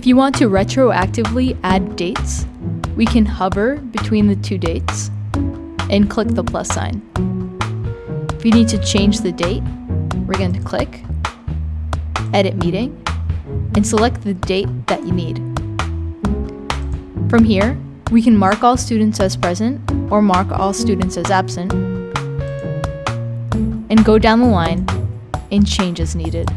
If you want to retroactively add dates, we can hover between the two dates and click the plus sign. If you need to change the date, we're going to click Edit Meeting and select the date that you need. From here, we can mark all students as present or mark all students as absent and go down the line and change as needed.